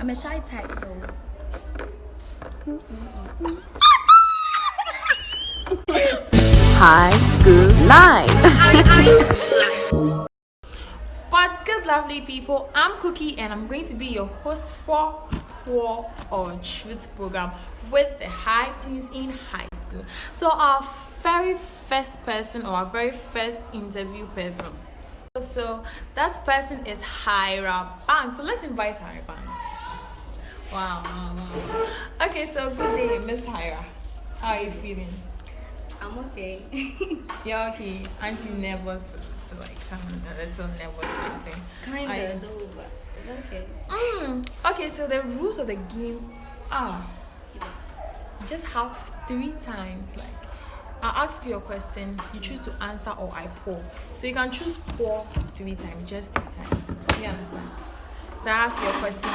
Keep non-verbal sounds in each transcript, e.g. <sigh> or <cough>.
I'm a shy type though. High School life. What's good, lovely people? I'm Cookie, and I'm going to be your host for War or Truth program with the high teens in high school. So, our very first person, or our very first interview person. So, that person is Hira Banks. So, let's invite Hira Banks. Wow, wow, wow. Okay, so good day, Miss Hira. How are you feeling? I'm okay. <laughs> Yeah, okay. Aren't you nervous? To like some a little nervous something. Kinda I- though, but it's okay. Mm. Okay, so the rules of the game are just have three times. Like, I'll ask you a question, you choose to answer, or I pour. So you can choose pour three times, just three times. You understand? So I ask you a question,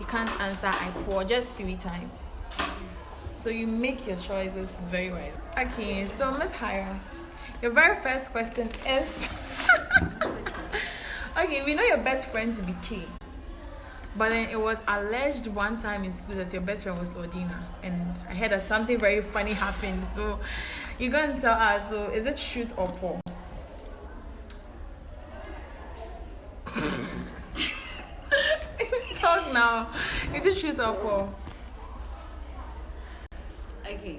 you can't answer, I pour, just three times. So you make your choices very well. Okay, so Miss Hira, your very first question is <laughs> Okay, we know your best friend to be K. But then it was alleged one time in school that your best friend was Lordina. And I heard that something very funny happened. So you're gonna tell us, so is it truth or Paul? Now. Is it truth or Paul? Okay.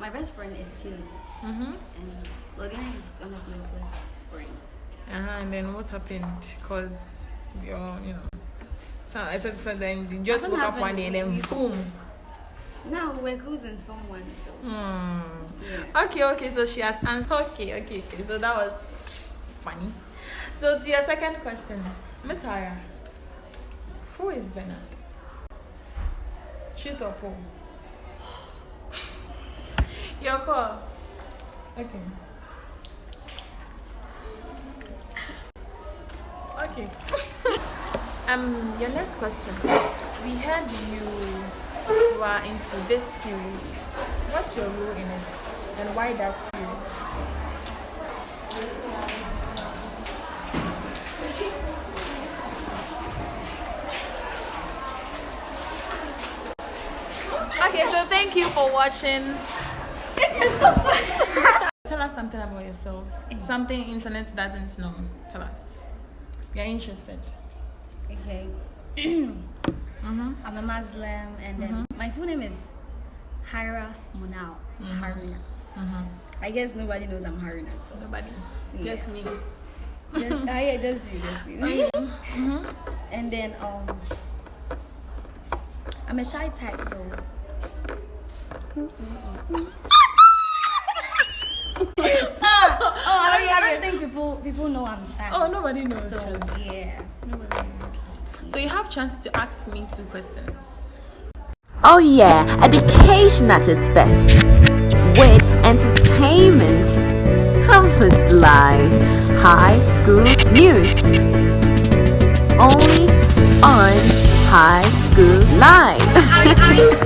My best friend is Kim, Mm-hmm. and Logan is one of my close friends. Uh-huh, and then what happened? Because you're, you know. So I said, so then you just woke up one day and then boom. Now we're cousins from one, so Hmm. yeah. Okay, okay, so she has answered. Okay, okay, okay. So that was funny. So to your second question, Miss Hara, who is Bernard? Truth or Paul? Your call. Okay. Okay. <laughs> um, your next question. We heard you you are into this series. What's your role in it, and why that series? Thank you for watching. Tell us something about yourself. Mm. Something internet doesn't know. Tell us. You're interested. Okay. <clears throat> Mm-hmm. mm-hmm. I'm a Muslim, and then mm-hmm. my full name is Hira Munal. Mm-hmm. Haruna. Mm-hmm. I guess nobody knows I'm Haruna, so Nobody. Yeah. Just me. just, I yeah, just you, just you. <laughs> And then um, I'm a shy type though. Oh, I don't, I don't think people people know I'm shy. Oh, nobody knows. so Charlie. yeah. Nobody knows. So you have chance to ask me two questions. Oh yeah, education at its best. With entertainment, campus life, high school news. Only on High School Live. <laughs>